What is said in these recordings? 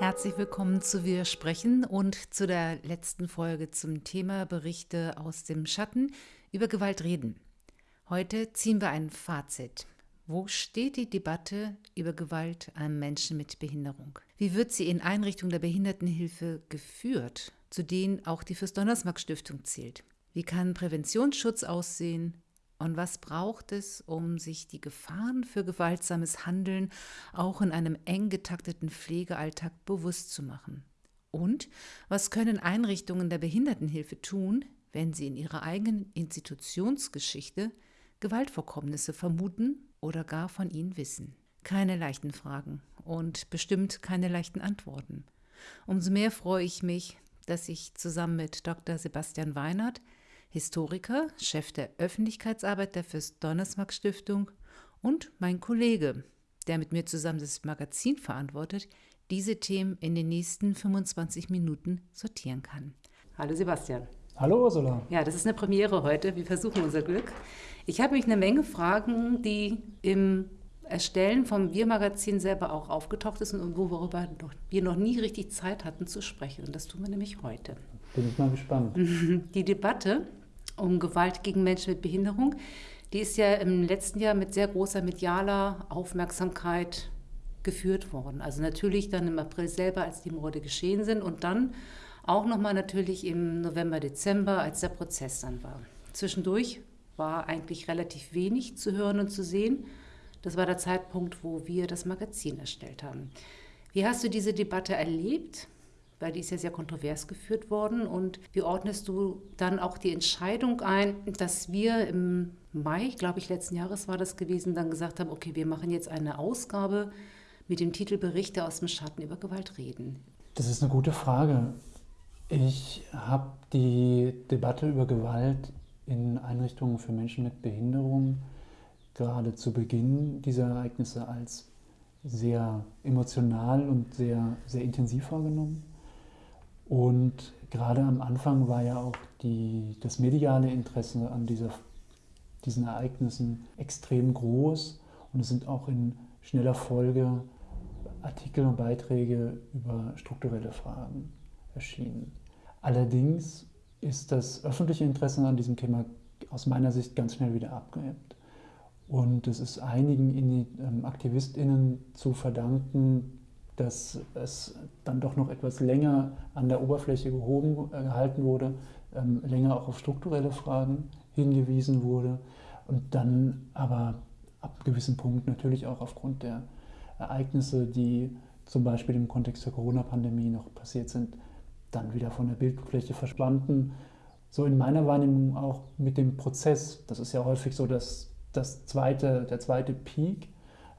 Herzlich willkommen zu Wir sprechen und zu der letzten Folge zum Thema Berichte aus dem Schatten über Gewalt reden. Heute ziehen wir ein Fazit. Wo steht die Debatte über Gewalt an Menschen mit Behinderung? Wie wird sie in Einrichtungen der Behindertenhilfe geführt, zu denen auch die Fürst-Donnersmarck-Stiftung zählt? Wie kann Präventionsschutz aussehen? Und was braucht es, um sich die Gefahren für gewaltsames Handeln auch in einem eng getakteten Pflegealltag bewusst zu machen? Und was können Einrichtungen der Behindertenhilfe tun, wenn sie in ihrer eigenen Institutionsgeschichte Gewaltvorkommnisse vermuten oder gar von ihnen wissen? Keine leichten Fragen und bestimmt keine leichten Antworten. Umso mehr freue ich mich, dass ich zusammen mit Dr. Sebastian Weinert Historiker, Chef der Öffentlichkeitsarbeit der Fürst-Donnersmarck-Stiftung und mein Kollege, der mit mir zusammen das Magazin verantwortet, diese Themen in den nächsten 25 Minuten sortieren kann. Hallo Sebastian. Hallo Ursula. Ja, das ist eine Premiere heute. Wir versuchen unser Glück. Ich habe mich eine Menge Fragen, die im Erstellen vom Wir-Magazin selber auch aufgetaucht ist und worüber wir noch nie richtig Zeit hatten zu sprechen. Und das tun wir nämlich heute. Bin ich mal gespannt. Die Debatte um Gewalt gegen Menschen mit Behinderung. Die ist ja im letzten Jahr mit sehr großer medialer Aufmerksamkeit geführt worden. Also natürlich dann im April selber, als die Morde geschehen sind und dann auch nochmal natürlich im November, Dezember, als der Prozess dann war. Zwischendurch war eigentlich relativ wenig zu hören und zu sehen. Das war der Zeitpunkt, wo wir das Magazin erstellt haben. Wie hast du diese Debatte erlebt? Weil die ist ja sehr kontrovers geführt worden. Und wie ordnest du dann auch die Entscheidung ein, dass wir im Mai, glaube ich, letzten Jahres war das gewesen, dann gesagt haben, okay, wir machen jetzt eine Ausgabe mit dem Titel Berichte aus dem Schatten über Gewalt reden? Das ist eine gute Frage. Ich habe die Debatte über Gewalt in Einrichtungen für Menschen mit Behinderung gerade zu Beginn dieser Ereignisse als sehr emotional und sehr, sehr intensiv wahrgenommen. Und gerade am Anfang war ja auch die, das mediale Interesse an dieser, diesen Ereignissen extrem groß. Und es sind auch in schneller Folge Artikel und Beiträge über strukturelle Fragen erschienen. Allerdings ist das öffentliche Interesse an diesem Thema aus meiner Sicht ganz schnell wieder abgeebbt. Und es ist einigen ähm, AktivistInnen zu verdanken, dass es dann doch noch etwas länger an der Oberfläche gehoben, äh, gehalten wurde, ähm, länger auch auf strukturelle Fragen hingewiesen wurde und dann aber ab einem gewissen Punkt natürlich auch aufgrund der Ereignisse, die zum Beispiel im Kontext der Corona-Pandemie noch passiert sind, dann wieder von der Bildfläche verschwanden. So in meiner Wahrnehmung auch mit dem Prozess. Das ist ja häufig so, dass das zweite, der zweite Peak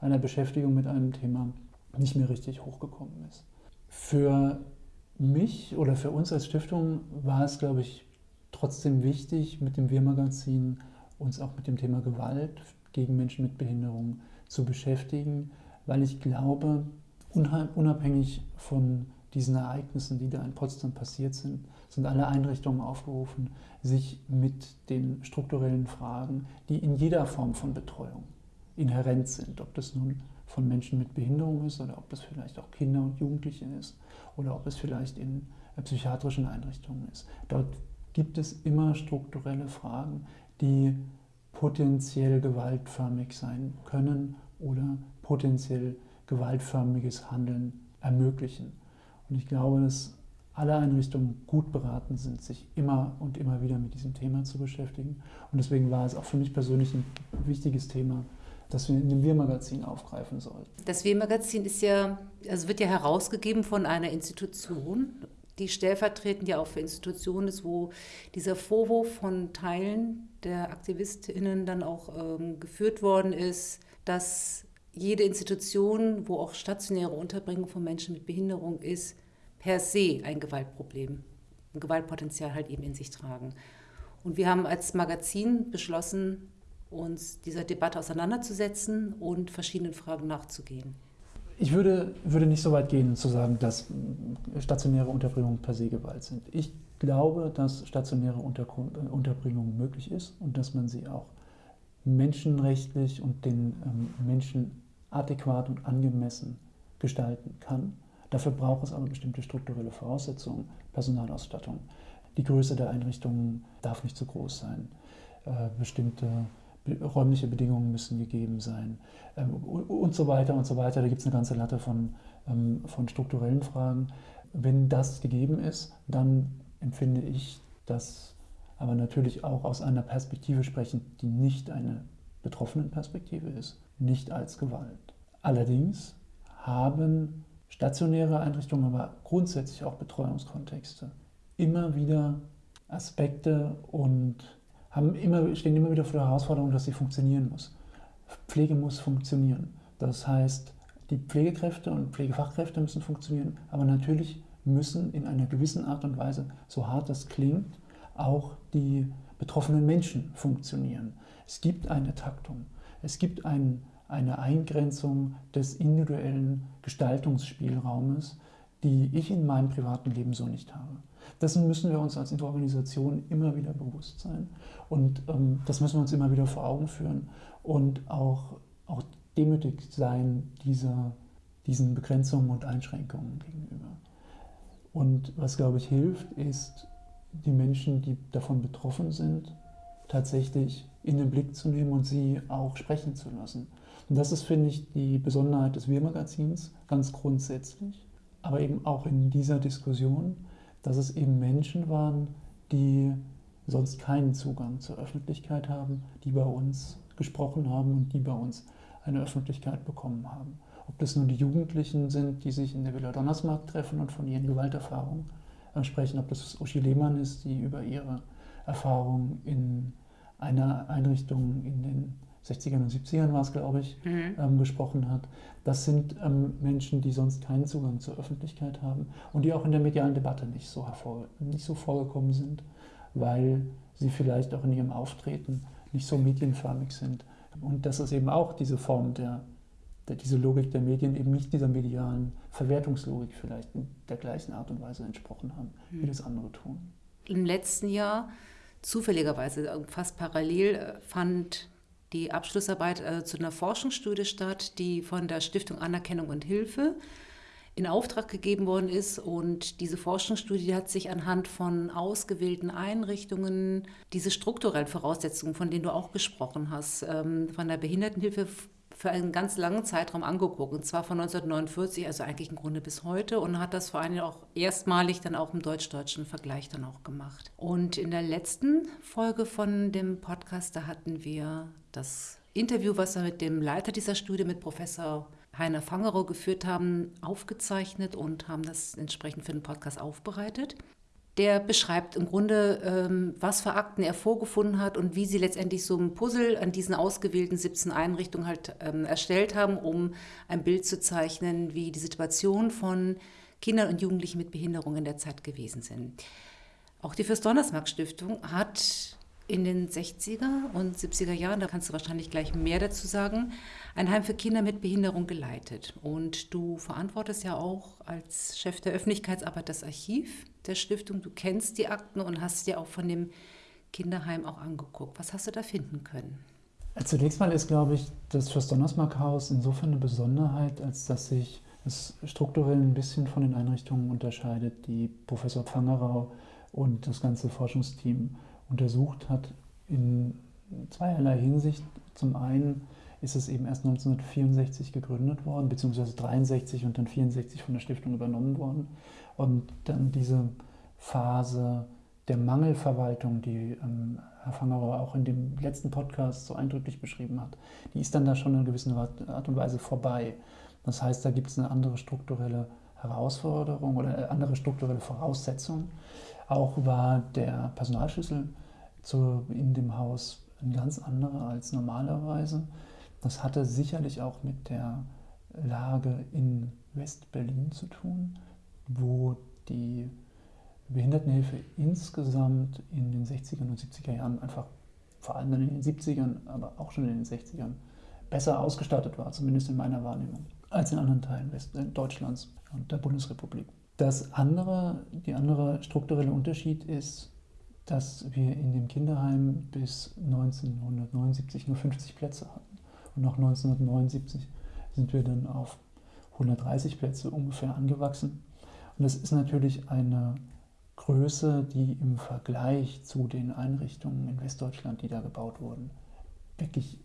einer Beschäftigung mit einem Thema nicht mehr richtig hochgekommen ist. Für mich oder für uns als Stiftung war es, glaube ich, trotzdem wichtig, mit dem Wir-Magazin uns auch mit dem Thema Gewalt gegen Menschen mit Behinderung zu beschäftigen, weil ich glaube, unabhängig von diesen Ereignissen, die da in Potsdam passiert sind, sind alle Einrichtungen aufgerufen, sich mit den strukturellen Fragen, die in jeder Form von Betreuung inhärent sind, ob das nun von Menschen mit Behinderung ist oder ob das vielleicht auch Kinder und Jugendliche ist oder ob es vielleicht in äh, psychiatrischen Einrichtungen ist. Dort gibt es immer strukturelle Fragen, die potenziell gewaltförmig sein können oder potenziell gewaltförmiges Handeln ermöglichen. Und ich glaube, dass alle Einrichtungen gut beraten sind, sich immer und immer wieder mit diesem Thema zu beschäftigen. Und deswegen war es auch für mich persönlich ein wichtiges Thema, das wir in dem Wir-Magazin aufgreifen sollten. Das Wir-Magazin ist ja, also wird ja herausgegeben von einer Institution, die stellvertretend ja auch für Institutionen ist, wo dieser Vorwurf von Teilen der AktivistInnen dann auch ähm, geführt worden ist, dass jede Institution, wo auch stationäre Unterbringung von Menschen mit Behinderung ist, per se ein Gewaltproblem, ein Gewaltpotenzial halt eben in sich tragen. Und wir haben als Magazin beschlossen, uns dieser Debatte auseinanderzusetzen und verschiedenen Fragen nachzugehen. Ich würde, würde nicht so weit gehen, zu sagen, dass stationäre Unterbringungen per se Gewalt sind. Ich glaube, dass stationäre Unterbringung möglich ist und dass man sie auch menschenrechtlich und den ähm, Menschen adäquat und angemessen gestalten kann. Dafür braucht es aber bestimmte strukturelle Voraussetzungen, Personalausstattung. Die Größe der Einrichtungen darf nicht zu groß sein. Äh, bestimmte räumliche Bedingungen müssen gegeben sein ähm, und so weiter und so weiter. Da gibt es eine ganze Latte von, ähm, von strukturellen Fragen. Wenn das gegeben ist, dann empfinde ich das aber natürlich auch aus einer Perspektive sprechen, die nicht eine betroffenen Perspektive ist, nicht als Gewalt. Allerdings haben stationäre Einrichtungen, aber grundsätzlich auch Betreuungskontexte immer wieder Aspekte und haben immer, stehen immer wieder vor der Herausforderung, dass sie funktionieren muss. Pflege muss funktionieren. Das heißt, die Pflegekräfte und Pflegefachkräfte müssen funktionieren, aber natürlich müssen in einer gewissen Art und Weise, so hart das klingt, auch die betroffenen Menschen funktionieren. Es gibt eine Taktung, es gibt ein, eine Eingrenzung des individuellen Gestaltungsspielraumes, die ich in meinem privaten Leben so nicht habe. Dessen müssen wir uns als Organisation immer wieder bewusst sein und ähm, das müssen wir uns immer wieder vor Augen führen und auch, auch demütig sein dieser, diesen Begrenzungen und Einschränkungen gegenüber. Und was, glaube ich, hilft, ist, die Menschen, die davon betroffen sind, tatsächlich in den Blick zu nehmen und sie auch sprechen zu lassen. Und das ist, finde ich, die Besonderheit des Wir-Magazins, ganz grundsätzlich, aber eben auch in dieser Diskussion, dass es eben Menschen waren, die sonst keinen Zugang zur Öffentlichkeit haben, die bei uns gesprochen haben und die bei uns eine Öffentlichkeit bekommen haben. Ob das nun die Jugendlichen sind, die sich in der Villa Donnersmarkt treffen und von ihren Gewalterfahrungen sprechen, ob das Uschi Lehmann ist, die über ihre Erfahrungen in einer Einrichtung in den 60ern und 70ern war es, glaube ich, mhm. ähm, gesprochen hat. Das sind ähm, Menschen, die sonst keinen Zugang zur Öffentlichkeit haben und die auch in der medialen Debatte nicht so, hervor, nicht so vorgekommen sind, weil sie vielleicht auch in ihrem Auftreten nicht so medienförmig sind. Und das ist eben auch diese Form der, der, diese Logik der Medien eben nicht dieser medialen Verwertungslogik vielleicht in der gleichen Art und Weise entsprochen haben, mhm. wie das andere tun. Im letzten Jahr zufälligerweise äh, fast parallel äh, fand die Abschlussarbeit äh, zu einer Forschungsstudie statt, die von der Stiftung Anerkennung und Hilfe in Auftrag gegeben worden ist. Und diese Forschungsstudie hat sich anhand von ausgewählten Einrichtungen diese strukturellen Voraussetzungen, von denen du auch gesprochen hast, ähm, von der Behindertenhilfe für einen ganz langen Zeitraum angeguckt, und zwar von 1949, also eigentlich im Grunde bis heute, und hat das vor allem auch erstmalig dann auch im deutsch-deutschen Vergleich dann auch gemacht. Und in der letzten Folge von dem Podcast, da hatten wir das Interview, was wir mit dem Leiter dieser Studie, mit Professor Heiner Fangerow geführt haben, aufgezeichnet und haben das entsprechend für den Podcast aufbereitet der beschreibt im Grunde, ähm, was für Akten er vorgefunden hat und wie sie letztendlich so ein Puzzle an diesen ausgewählten 17 Einrichtungen halt ähm, erstellt haben, um ein Bild zu zeichnen, wie die Situation von Kindern und Jugendlichen mit Behinderung in der Zeit gewesen sind. Auch die Fürst-Donnersmarck-Stiftung hat in den 60er und 70er Jahren, da kannst du wahrscheinlich gleich mehr dazu sagen, ein Heim für Kinder mit Behinderung geleitet. Und du verantwortest ja auch als Chef der Öffentlichkeitsarbeit das Archiv der Stiftung. Du kennst die Akten und hast dir auch von dem Kinderheim auch angeguckt. Was hast du da finden können? Zunächst mal ist, glaube ich, das Fürst-Donnersmarck-Haus insofern eine Besonderheit, als dass sich es strukturell ein bisschen von den Einrichtungen unterscheidet, die Professor Pfangerau und das ganze Forschungsteam untersucht hat in zweierlei Hinsicht. Zum einen ist es eben erst 1964 gegründet worden, beziehungsweise 63 und dann 64 von der Stiftung übernommen worden. Und dann diese Phase der Mangelverwaltung, die ähm, Herr Fangerer auch in dem letzten Podcast so eindrücklich beschrieben hat, die ist dann da schon in gewisser Art und Weise vorbei. Das heißt, da gibt es eine andere strukturelle Herausforderung oder eine andere strukturelle Voraussetzung. Auch war der Personalschlüssel zu, in dem Haus ein ganz anderer als normalerweise. Das hatte sicherlich auch mit der Lage in West-Berlin zu tun, wo die Behindertenhilfe insgesamt in den 60er und 70er Jahren einfach, vor allem in den 70ern, aber auch schon in den 60ern, besser ausgestattet war, zumindest in meiner Wahrnehmung, als in anderen Teilen West äh, Deutschlands und der Bundesrepublik. Das andere, die andere strukturelle Unterschied ist, dass wir in dem Kinderheim bis 1979 nur 50 Plätze hatten. Und nach 1979 sind wir dann auf 130 Plätze ungefähr angewachsen. Und das ist natürlich eine Größe, die im Vergleich zu den Einrichtungen in Westdeutschland, die da gebaut wurden, wirklich,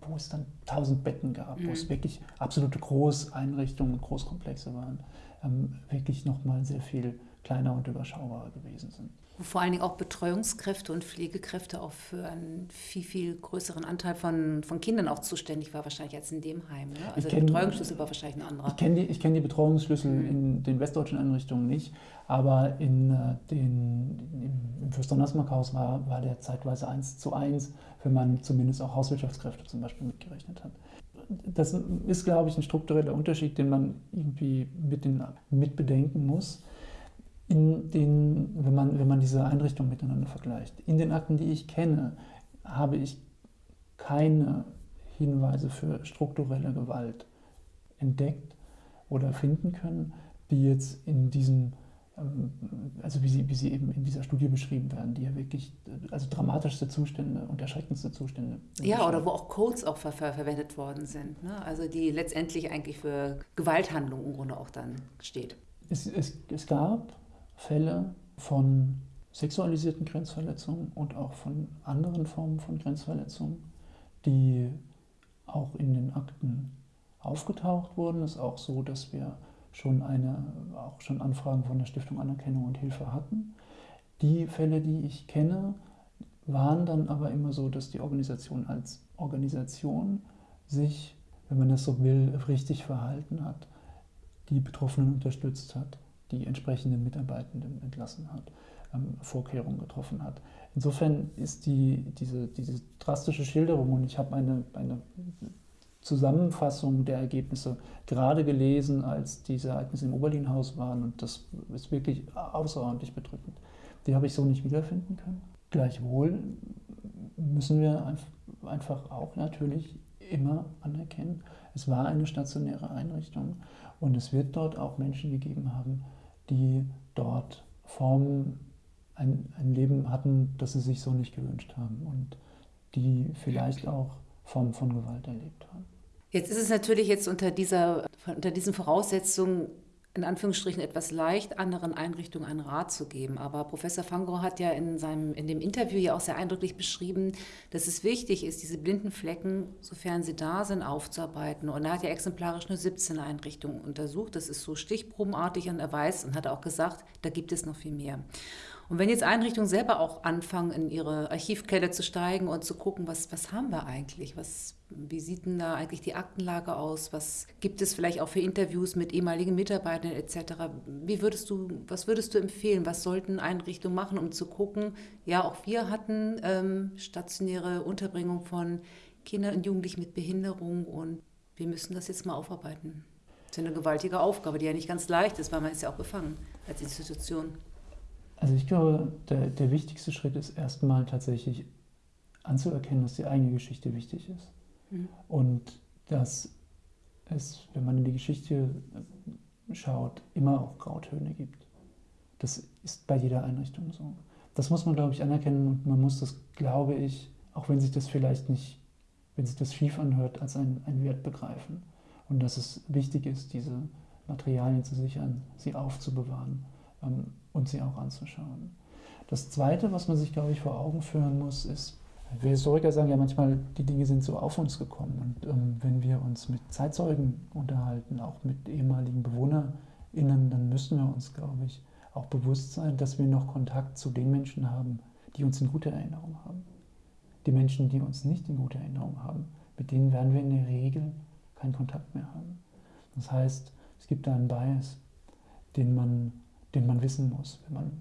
wo es dann 1000 Betten gab, mhm. wo es mhm. wirklich absolute Großeinrichtungen, Großkomplexe waren, ähm, wirklich nochmal sehr viel kleiner und überschaubarer gewesen sind wo vor allen Dingen auch Betreuungskräfte und Pflegekräfte auch für einen viel, viel größeren Anteil von, von Kindern auch zuständig war, wahrscheinlich als in dem Heim. Ne? Also der Betreuungsschlüssel war wahrscheinlich ein anderer. Ich kenne die, kenn die Betreuungsschlüssel mhm. in den westdeutschen Einrichtungen nicht, aber in äh, den, im Fürsternasmark-Haus war, war der zeitweise 1 zu 1, wenn man zumindest auch Hauswirtschaftskräfte zum Beispiel mitgerechnet hat. Das ist, glaube ich, ein struktureller Unterschied, den man irgendwie mit, den, mit bedenken muss in den, wenn, man, wenn man diese Einrichtungen miteinander vergleicht. In den Akten, die ich kenne, habe ich keine Hinweise für strukturelle Gewalt entdeckt oder finden können, die jetzt in diesem, ähm, also wie sie, wie sie eben in dieser Studie beschrieben werden, die ja wirklich, also dramatischste Zustände und erschreckendste Zustände. Ja, oder wo auch Codes auch ver verwendet worden sind, ne? also die letztendlich eigentlich für Gewalthandlungen im Grunde auch dann steht. Es, es, es gab Fälle von sexualisierten Grenzverletzungen und auch von anderen Formen von Grenzverletzungen, die auch in den Akten aufgetaucht wurden. Es ist auch so, dass wir schon, eine, auch schon Anfragen von der Stiftung Anerkennung und Hilfe hatten. Die Fälle, die ich kenne, waren dann aber immer so, dass die Organisation als Organisation sich, wenn man das so will, richtig verhalten hat, die Betroffenen unterstützt hat die entsprechenden Mitarbeitenden entlassen hat, ähm, Vorkehrungen getroffen hat. Insofern ist die, diese, diese drastische Schilderung, und ich habe eine, eine Zusammenfassung der Ergebnisse gerade gelesen, als diese Ereignisse im Oberlinhaus waren, und das ist wirklich außerordentlich bedrückend. Die habe ich so nicht wiederfinden können. Gleichwohl müssen wir einfach auch natürlich immer anerkennen, es war eine stationäre Einrichtung und es wird dort auch Menschen gegeben haben, die dort Formen, ein, ein Leben hatten, das sie sich so nicht gewünscht haben und die vielleicht auch Formen von Gewalt erlebt haben. Jetzt ist es natürlich jetzt unter, dieser, unter diesen Voraussetzungen in Anführungsstrichen etwas leicht, anderen Einrichtungen einen Rat zu geben. Aber Professor Fangro hat ja in, seinem, in dem Interview ja auch sehr eindrücklich beschrieben, dass es wichtig ist, diese blinden Flecken, sofern sie da sind, aufzuarbeiten. Und er hat ja exemplarisch nur 17 Einrichtungen untersucht. Das ist so stichprobenartig und er weiß und hat auch gesagt, da gibt es noch viel mehr. Und wenn jetzt Einrichtungen selber auch anfangen, in ihre Archivkelle zu steigen und zu gucken, was, was haben wir eigentlich, was, wie sieht denn da eigentlich die Aktenlage aus, was gibt es vielleicht auch für Interviews mit ehemaligen Mitarbeitern etc., wie würdest du, was würdest du empfehlen, was sollten Einrichtungen machen, um zu gucken, ja, auch wir hatten ähm, stationäre Unterbringung von Kindern und Jugendlichen mit Behinderung und wir müssen das jetzt mal aufarbeiten. Das ist eine gewaltige Aufgabe, die ja nicht ganz leicht ist, weil man ist ja auch befangen als Institution. Also ich glaube, der, der wichtigste Schritt ist erstmal tatsächlich anzuerkennen, dass die eigene Geschichte wichtig ist. Mhm. Und dass es, wenn man in die Geschichte schaut, immer auch Grautöne gibt. Das ist bei jeder Einrichtung so. Das muss man, glaube ich, anerkennen und man muss das, glaube ich, auch wenn sich das vielleicht nicht, wenn sich das schief anhört, als einen Wert begreifen. Und dass es wichtig ist, diese Materialien zu sichern, sie aufzubewahren ähm, und sie auch anzuschauen. Das Zweite, was man sich, glaube ich, vor Augen führen muss, ist, wir Historiker sagen ja manchmal, die Dinge sind so auf uns gekommen. Und ähm, wenn wir uns mit Zeitzeugen unterhalten, auch mit ehemaligen BewohnerInnen, dann müssen wir uns, glaube ich, auch bewusst sein, dass wir noch Kontakt zu den Menschen haben, die uns in guter Erinnerung haben. Die Menschen, die uns nicht in guter Erinnerung haben, mit denen werden wir in der Regel keinen Kontakt mehr haben. Das heißt, es gibt da einen Bias, den man den man wissen muss, wenn man,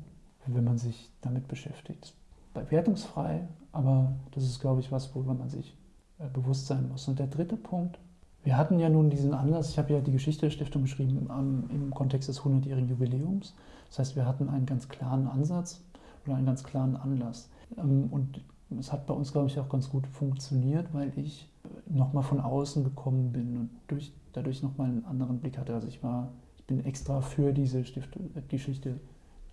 wenn man sich damit beschäftigt. Wertungsfrei, aber das ist, glaube ich, was, worüber man sich äh, bewusst sein muss. Und der dritte Punkt, wir hatten ja nun diesen Anlass, ich habe ja die Geschichte der Stiftung geschrieben um, im Kontext des 100-jährigen Jubiläums. Das heißt, wir hatten einen ganz klaren Ansatz oder einen ganz klaren Anlass. Ähm, und es hat bei uns, glaube ich, auch ganz gut funktioniert, weil ich nochmal von außen gekommen bin und durch, dadurch nochmal einen anderen Blick hatte. Also ich war bin extra für diese Stift Geschichte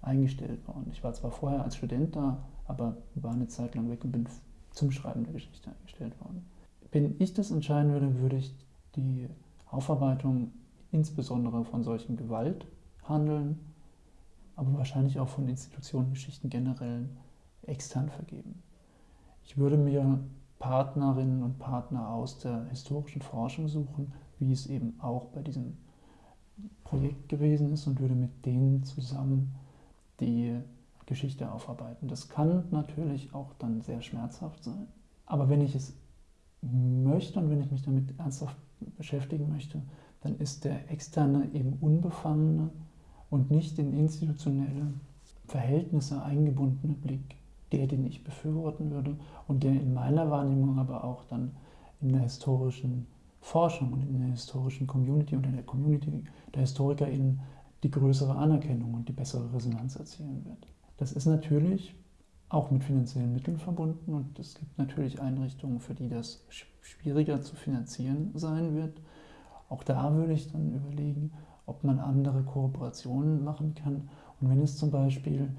eingestellt worden. Ich war zwar vorher als Student da, aber war eine Zeit lang weg und bin zum Schreiben der Geschichte eingestellt worden. Wenn ich das entscheiden würde, würde ich die Aufarbeitung insbesondere von solchen Gewalthandeln, aber wahrscheinlich auch von Institutionengeschichten generell extern vergeben. Ich würde mir Partnerinnen und Partner aus der historischen Forschung suchen, wie es eben auch bei diesem Projekt gewesen ist und würde mit denen zusammen die Geschichte aufarbeiten. Das kann natürlich auch dann sehr schmerzhaft sein. Aber wenn ich es möchte und wenn ich mich damit ernsthaft beschäftigen möchte, dann ist der externe eben unbefangene und nicht in institutionelle Verhältnisse eingebundene Blick der, den ich befürworten würde und der in meiner Wahrnehmung aber auch dann in der historischen Forschung und in der historischen Community und in der Community der HistorikerInnen die größere Anerkennung und die bessere Resonanz erzielen wird. Das ist natürlich auch mit finanziellen Mitteln verbunden und es gibt natürlich Einrichtungen, für die das schwieriger zu finanzieren sein wird. Auch da würde ich dann überlegen, ob man andere Kooperationen machen kann. Und wenn es zum Beispiel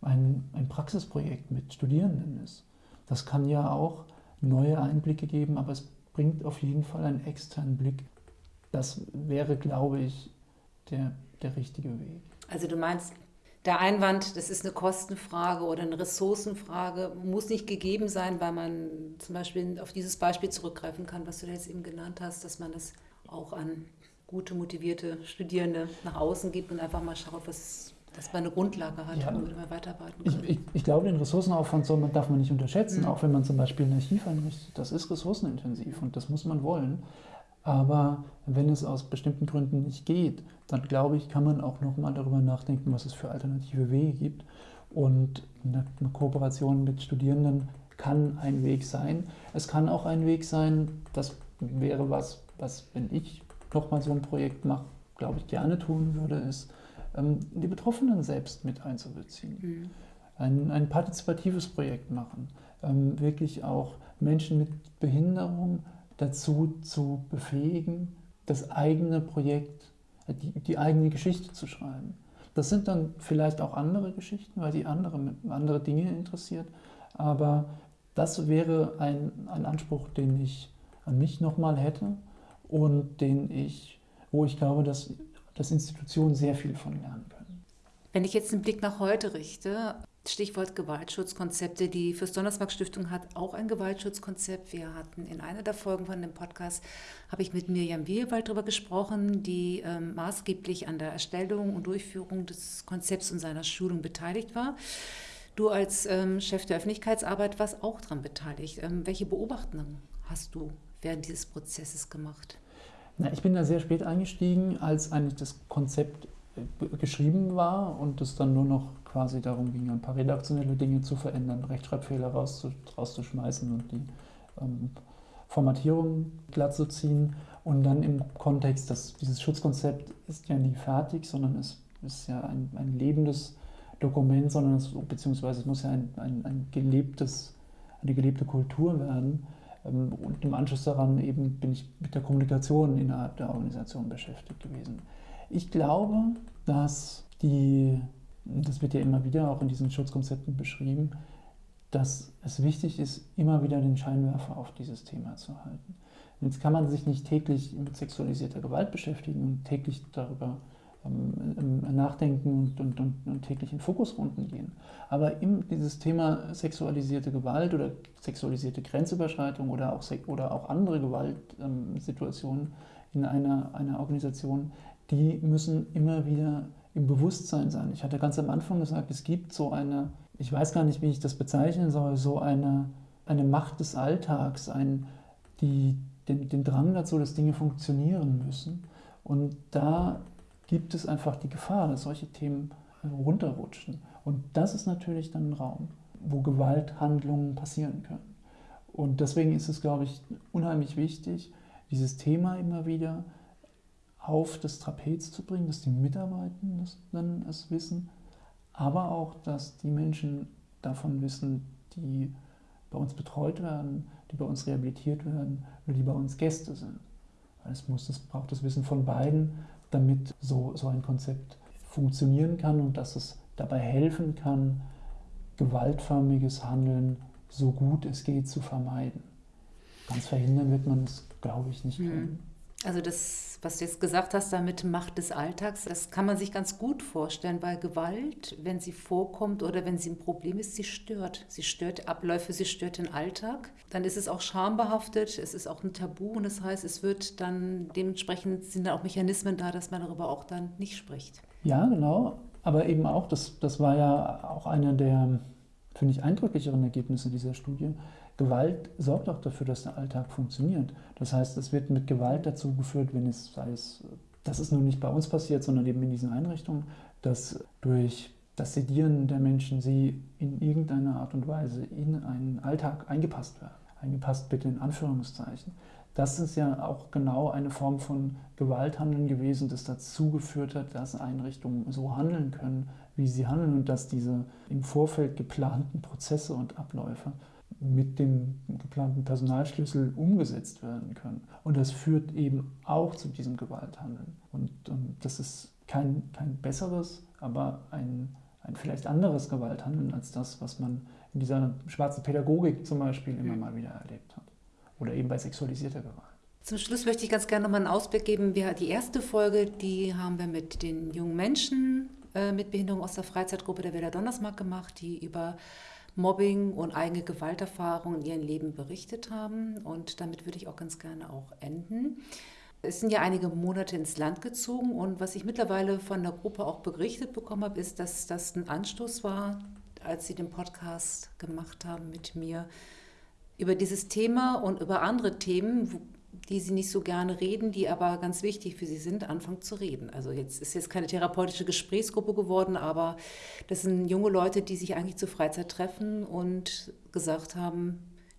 ein, ein Praxisprojekt mit Studierenden ist, das kann ja auch neue Einblicke geben, aber es bringt auf jeden Fall einen externen Blick. Das wäre, glaube ich, der, der richtige Weg. Also du meinst, der Einwand, das ist eine Kostenfrage oder eine Ressourcenfrage, muss nicht gegeben sein, weil man zum Beispiel auf dieses Beispiel zurückgreifen kann, was du jetzt eben genannt hast, dass man das auch an gute, motivierte Studierende nach außen gibt und einfach mal schaut, was, dass man eine Grundlage hat, ja, womit man weiterarbeiten kann. Ich, ich, ich, glaube, den Ressourcenaufwand soll man, darf man nicht unterschätzen, mhm. auch wenn man zum Beispiel ein Archiv einrichtet. Das ist ressourcenintensiv und das muss man wollen. Aber wenn es aus bestimmten Gründen nicht geht, dann glaube ich, kann man auch nochmal darüber nachdenken, was es für alternative Wege gibt. Und eine, Kooperation mit Studierenden kann ein Weg sein. Es kann auch ein Weg sein, das wäre was, was, wenn ich nochmal so ein Projekt mache, glaube ich, gerne tun würde, ist, die Betroffenen selbst mit einzubeziehen. Mhm. Ein, ein partizipatives Projekt machen, ähm, wirklich auch Menschen mit Behinderung dazu zu befähigen, das eigene Projekt, die, die eigene Geschichte zu schreiben. Das sind dann vielleicht auch andere Geschichten, weil die andere, andere Dinge interessiert. Aber das wäre ein, ein Anspruch, den ich an mich nochmal hätte und den ich, wo ich glaube, dass, dass Institutionen sehr viel von lernen können. Wenn ich jetzt den Blick nach heute richte, Stichwort Gewaltschutzkonzepte. Die Fürst Donnersmarck Stiftung hat auch ein Gewaltschutzkonzept. Wir hatten in einer der Folgen von dem Podcast, habe ich mit Mirjam Wielwald darüber gesprochen, die ähm, maßgeblich an der Erstellung und Durchführung des Konzepts und seiner Schulung beteiligt war. Du als ähm, Chef der Öffentlichkeitsarbeit warst auch daran beteiligt. Ähm, welche Beobachtungen hast du während dieses Prozesses gemacht? Na, ich bin da sehr spät eingestiegen, als eigentlich das Konzept äh, geschrieben war und es dann nur noch quasi darum ging, ein paar redaktionelle Dinge zu verändern, Rechtschreibfehler rauszuschmeißen und die ähm, Formatierung glatt zu ziehen. Und dann im Kontext, dass dieses Schutzkonzept ist ja nie fertig, sondern es ist ja ein, ein lebendes Dokument, sondern es, beziehungsweise es muss ja ein, ein, ein gelebtes, eine gelebte Kultur werden. Ähm, und im Anschluss daran eben bin ich mit der Kommunikation innerhalb der Organisation beschäftigt gewesen. Ich glaube, dass die das wird ja immer wieder auch in diesen Schutzkonzepten beschrieben, dass es wichtig ist, immer wieder den Scheinwerfer auf dieses Thema zu halten. Jetzt kann man sich nicht täglich mit sexualisierter Gewalt beschäftigen und täglich darüber nachdenken und, und, und, und, täglich in Fokusrunden gehen. Aber im, dieses Thema sexualisierte Gewalt oder sexualisierte Grenzüberschreitung oder auch, oder auch andere Gewaltsituationen ähm, in einer, einer Organisation, die müssen immer wieder im Bewusstsein sein. Ich hatte ganz am Anfang gesagt, es gibt so eine, ich weiß gar nicht, wie ich das bezeichnen soll, so eine, eine Macht des Alltags, ein, die, den, den Drang dazu, dass Dinge funktionieren müssen. Und da gibt es einfach die Gefahr, dass solche Themen runterrutschen. Und das ist natürlich dann ein Raum, wo Gewalthandlungen passieren können. Und deswegen ist es, glaube ich, unheimlich wichtig, dieses Thema immer wieder auf das Trapez zu bringen, dass die Mitarbeitenden es wissen, aber auch, dass die Menschen davon wissen, die bei uns betreut werden, die bei uns rehabilitiert werden oder die bei uns Gäste sind. Es, muss, es braucht das Wissen von beiden, damit so, so ein Konzept funktionieren kann und dass es dabei helfen kann, gewaltförmiges Handeln so gut es geht zu vermeiden. Ganz verhindern wird man es, glaube ich, nicht können. Also das, was du jetzt gesagt hast, damit Macht des Alltags, das kann man sich ganz gut vorstellen, weil Gewalt, wenn sie vorkommt oder wenn sie ein Problem ist, sie stört. Sie stört Abläufe, sie stört den Alltag. Dann ist es auch schambehaftet, es ist auch ein Tabu und das heißt, es wird dann dementsprechend sind da auch Mechanismen da, dass man darüber auch dann nicht spricht. Ja, genau. Aber eben auch, das, das war ja auch einer der, finde ich, eindrücklicheren Ergebnisse dieser Studie, Gewalt sorgt auch dafür, dass der Alltag funktioniert. Das heißt, es wird mit Gewalt dazu geführt, wenn es, sei es, das ist nun nicht bei uns passiert, sondern eben in diesen Einrichtungen, dass durch das Sedieren der Menschen sie in irgendeiner Art und Weise in einen Alltag eingepasst werden. Eingepasst bitte in Anführungszeichen. Das ist ja auch genau eine Form von Gewalthandeln gewesen, das dazu geführt hat, dass Einrichtungen so handeln können, wie sie handeln und dass diese im Vorfeld geplanten Prozesse und Abläufe mit dem geplanten Personalschlüssel umgesetzt werden können. Und das führt eben auch zu diesem Gewalthandeln. Und, und das ist kein, kein besseres, aber ein, ein vielleicht anderes Gewalthandeln als das, was man in dieser schwarzen Pädagogik zum Beispiel immer mal wieder erlebt hat. Oder eben bei sexualisierter Gewalt. Zum Schluss möchte ich ganz gerne nochmal einen Ausblick geben. Wir, die erste Folge, die haben wir mit den jungen Menschen äh, mit Behinderung aus der Freizeitgruppe der Werder Donnersmark gemacht, die über Mobbing und eigene Gewalterfahrungen in ihrem Leben berichtet haben. Und damit würde ich auch ganz gerne auch enden. Es sind ja einige Monate ins Land gezogen und was ich mittlerweile von der Gruppe auch berichtet bekommen habe, ist, dass das ein Anstoß war, als sie den Podcast gemacht haben mit mir über dieses Thema und über andere Themen, die sie nicht so gerne reden, die aber ganz wichtig für sie sind, anfangen zu reden. Also jetzt ist jetzt keine therapeutische Gesprächsgruppe geworden, aber das sind junge Leute, die sich eigentlich zur Freizeit treffen und gesagt haben,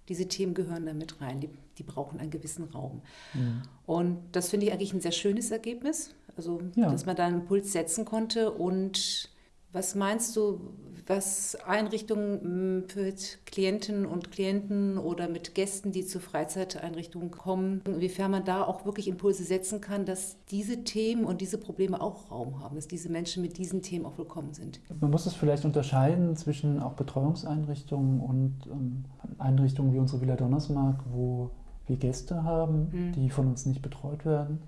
diese Themen gehören da mit rein, die, die brauchen einen gewissen Raum. Mhm. Und das finde ich eigentlich ein sehr schönes Ergebnis, also ja. dass man da einen Impuls setzen konnte und was meinst du, was Einrichtungen hm, für Klientinnen und Klienten oder mit Gästen, die zur Freizeiteinrichtungen kommen, inwiefern man da auch wirklich Impulse setzen kann, dass diese Themen und diese Probleme auch Raum haben, dass diese Menschen mit diesen Themen auch willkommen sind? Man muss es vielleicht unterscheiden zwischen auch Betreuungseinrichtungen und ähm, Einrichtungen wie unsere Villa Donnersmark, wo wir Gäste haben, mhm. die von uns nicht betreut werden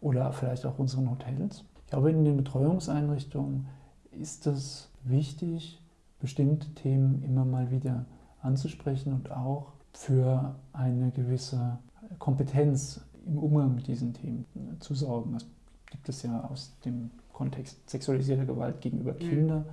oder vielleicht auch unseren Hotels. Ich glaube, in den Betreuungseinrichtungen ist es wichtig, bestimmte Themen immer mal wieder anzusprechen und auch für eine gewisse Kompetenz im Umgang mit diesen Themen zu sorgen. Das gibt es ja aus dem Kontext sexualisierter Gewalt gegenüber mhm. Kindern.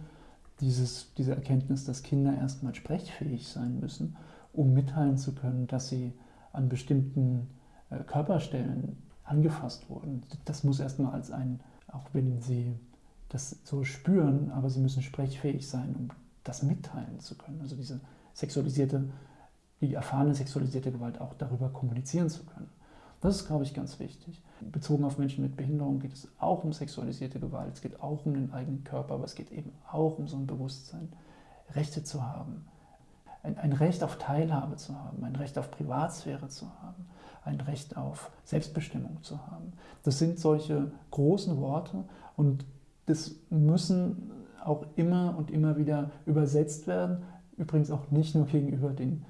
Dieses, diese Erkenntnis, dass Kinder erstmal sprechfähig sein müssen, um mitteilen zu können, dass sie an bestimmten äh, Körperstellen angefasst wurden. Das muss erstmal als ein, auch wenn sie das so spüren, aber sie müssen sprechfähig sein, um das mitteilen zu können. Also diese sexualisierte, die erfahrene sexualisierte Gewalt auch darüber kommunizieren zu können. Das ist, glaube ich, ganz wichtig. Bezogen auf Menschen mit Behinderung geht es auch um sexualisierte Gewalt, es geht auch um den eigenen Körper, aber es geht eben auch um so ein Bewusstsein, Rechte zu haben, ein, ein Recht auf Teilhabe zu haben, ein Recht auf Privatsphäre zu haben, ein Recht auf Selbstbestimmung zu haben. Das sind solche großen Worte und das müssen auch immer und immer wieder übersetzt werden. Übrigens auch nicht nur gegenüber den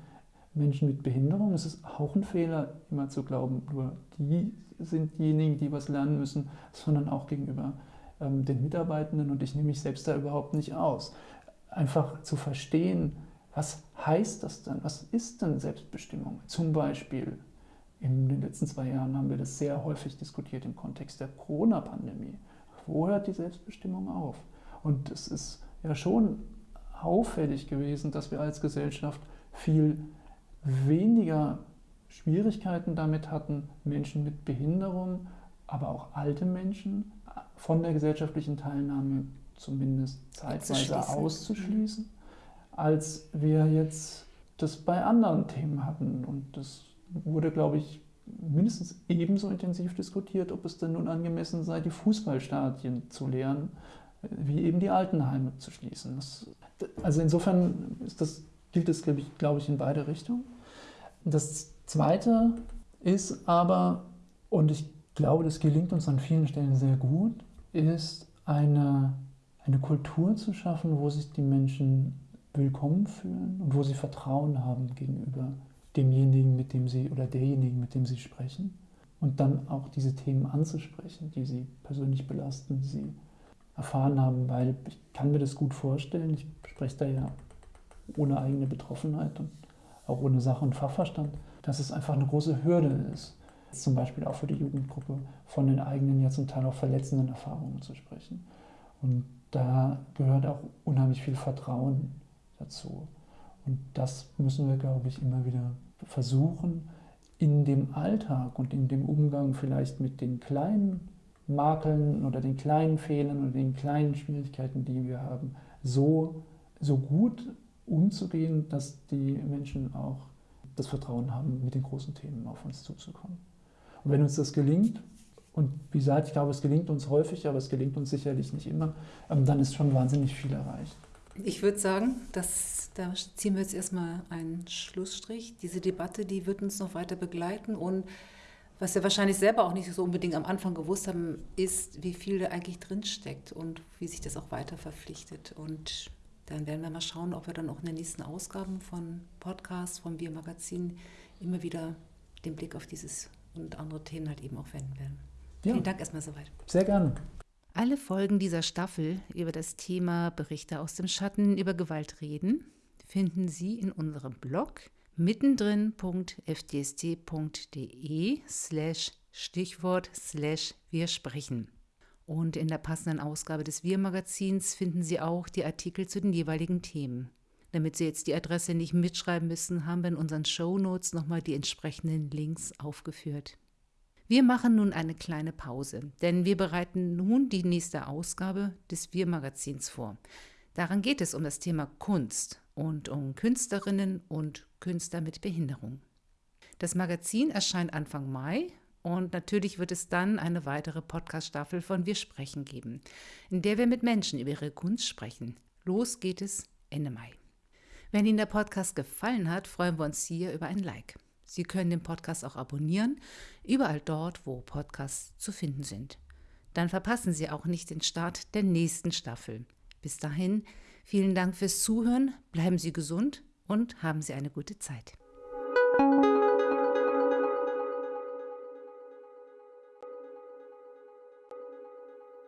Menschen mit Behinderung. Es ist auch ein Fehler, immer zu glauben, nur die sind diejenigen, die was lernen müssen, sondern auch gegenüber ähm, den Mitarbeitenden. Und ich nehme mich selbst da überhaupt nicht aus. Einfach zu verstehen, was heißt das denn? Was ist denn Selbstbestimmung? Zum Beispiel in den letzten zwei Jahren haben wir das sehr häufig diskutiert im Kontext der Corona-Pandemie. Wo hört die Selbstbestimmung auf? Und es ist ja schon auffällig gewesen, dass wir als Gesellschaft viel weniger Schwierigkeiten damit hatten, Menschen mit Behinderung, aber auch alte Menschen von der gesellschaftlichen Teilnahme zumindest zeitweise auszuschließen, als wir jetzt das bei anderen Themen hatten. Und das wurde, glaube ich, mindestens ebenso intensiv diskutiert, ob es denn nun angemessen sei, die Fußballstadien zu leeren, wie eben die Altenheime zu schließen. Das, also insofern das, gilt das, glaube ich, glaube ich, in beide Richtungen. Das Zweite ist aber, und ich glaube, das gelingt uns an vielen Stellen sehr gut, ist eine, eine Kultur zu schaffen, wo sich die Menschen willkommen fühlen und wo sie Vertrauen haben gegenüber demjenigen, mit dem sie oder derjenigen, mit dem sie sprechen. und dann auch diese Themen anzusprechen, die sie persönlich belasten, die sie erfahren haben, weil ich kann mir das gut vorstellen. Ich spreche da ja ohne eigene Betroffenheit und auch ohne Sach- und Fachverstand, dass es einfach eine große Hürde ist, zum Beispiel auch für die Jugendgruppe von den eigenen, ja zum Teil auch verletzenden Erfahrungen zu sprechen. Und da gehört auch unheimlich viel Vertrauen dazu. Und das müssen wir, glaube ich, immer wieder versuchen, in dem Alltag und in dem Umgang vielleicht mit den kleinen Makeln oder den kleinen Fehlern oder den kleinen Schwierigkeiten, die wir haben, so, so gut umzugehen, dass die Menschen auch das Vertrauen haben, mit den großen Themen auf uns zuzukommen. Und wenn uns das gelingt, und wie gesagt, ich glaube, es gelingt uns häufig, aber es gelingt uns sicherlich nicht immer, ähm, dann ist schon wahnsinnig viel erreicht. Ich würde sagen, dass, da ziehen wir jetzt erstmal einen Schlussstrich. Diese Debatte, die wird uns noch weiter begleiten und was wir wahrscheinlich selber auch nicht so unbedingt am Anfang gewusst haben, ist, wie viel da eigentlich drinsteckt und wie sich das auch weiter verpflichtet. Und dann werden wir mal schauen, ob wir dann auch in den nächsten Ausgaben von Podcasts, vom Biermagazin immer wieder den Blick auf dieses und andere Themen halt eben auch wenden werden. Ja. Vielen Dank erstmal soweit. Sehr gerne. Alle Folgen dieser Staffel über das Thema Berichte aus dem Schatten über Gewalt reden finden Sie in unserem Blog mittendrin.fdst.de slash Stichwort slash wir sprechen. Und in der passenden Ausgabe des Wir-Magazins finden Sie auch die Artikel zu den jeweiligen Themen. Damit Sie jetzt die Adresse nicht mitschreiben müssen, haben wir in unseren Show Notes nochmal die entsprechenden Links aufgeführt. Wir machen nun eine kleine Pause, denn wir bereiten nun die nächste Ausgabe des Wir-Magazins vor. Daran geht es um das Thema Kunst und um Künstlerinnen und Künstler mit Behinderung. Das Magazin erscheint Anfang Mai und natürlich wird es dann eine weitere Podcast-Staffel von Wir sprechen geben, in der wir mit Menschen über ihre Kunst sprechen. Los geht es Ende Mai. Wenn Ihnen der Podcast gefallen hat, freuen wir uns hier über ein Like. Sie können den Podcast auch abonnieren, überall dort, wo Podcasts zu finden sind. Dann verpassen Sie auch nicht den Start der nächsten Staffel. Bis dahin, vielen Dank fürs Zuhören, bleiben Sie gesund und haben Sie eine gute Zeit.